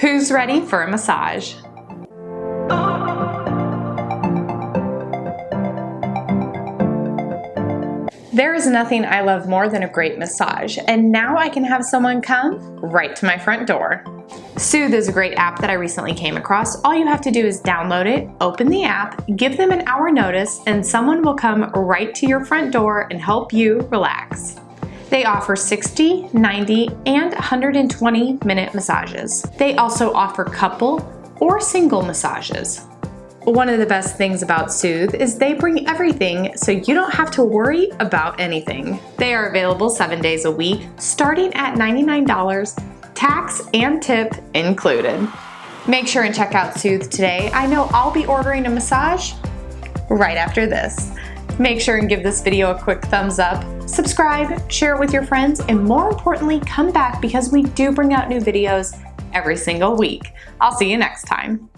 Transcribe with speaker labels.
Speaker 1: Who's ready for a massage? There is nothing I love more than a great massage, and now I can have someone come right to my front door. Soothe is a great app that I recently came across. All you have to do is download it, open the app, give them an hour notice, and someone will come right to your front door and help you relax. They offer 60, 90, and 120 minute massages. They also offer couple or single massages. One of the best things about Soothe is they bring everything so you don't have to worry about anything. They are available seven days a week, starting at $99, tax and tip included. Make sure and check out Soothe today. I know I'll be ordering a massage right after this. Make sure and give this video a quick thumbs up, subscribe, share it with your friends, and more importantly, come back because we do bring out new videos every single week. I'll see you next time.